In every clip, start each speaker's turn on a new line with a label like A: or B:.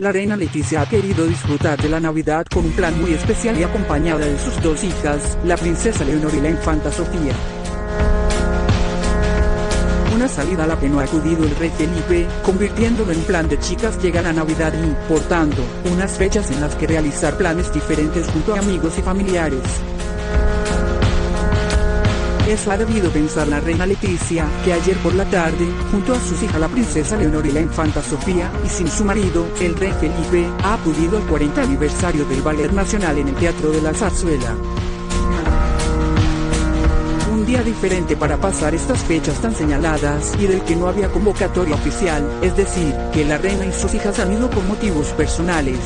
A: la reina Leticia ha querido disfrutar de la Navidad con un plan muy especial y acompañada de sus dos hijas, la princesa Leonor y la infanta Sofía. Una salida a la que no ha acudido el rey Felipe, convirtiéndolo en plan de chicas llega la Navidad y, por tanto, unas fechas en las que realizar planes diferentes junto a amigos y familiares. Eso ha debido pensar la reina Leticia, que ayer por la tarde, junto a sus hijas la princesa Leonor y la infanta Sofía, y sin su marido, el rey Felipe, ha acudido al 40 aniversario del Ballet Nacional en el Teatro de la Zarzuela. Un día diferente para pasar estas fechas tan señaladas y del que no había convocatoria oficial, es decir, que la reina y sus hijas han ido por motivos personales.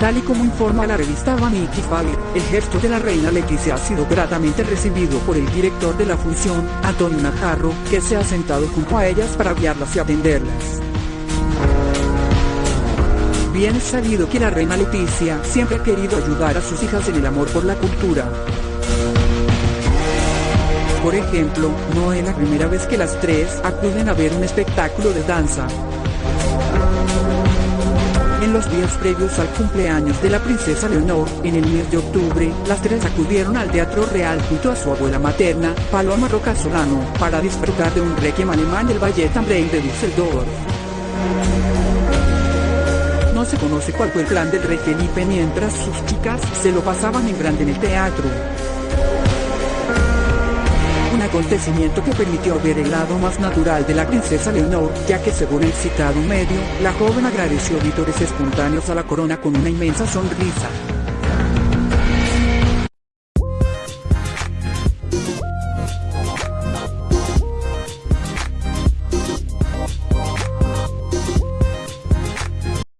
A: Tal y como informa la revista Vanity Fair, el gesto de la reina Leticia ha sido gratamente recibido por el director de la función, Antonio Najarro, que se ha sentado junto a ellas para guiarlas y atenderlas. Bien sabido que la reina Leticia siempre ha querido ayudar a sus hijas en el amor por la cultura. Por ejemplo, no es la primera vez que las tres acuden a ver un espectáculo de danza. En los días previos al cumpleaños de la princesa Leonor, en el mes de octubre, las tres acudieron al Teatro Real junto a su abuela materna, Paloma Roca Solano, para disfrutar de un requiem alemán del Ballet Ambrei de Düsseldorf. No se conoce cuál fue el plan del rey Felipe mientras sus chicas se lo pasaban en grande en el teatro acontecimiento que permitió ver el lado más natural de la princesa Leonor, ya que según el citado medio, la joven agradeció vítores espontáneos a la corona con una inmensa sonrisa.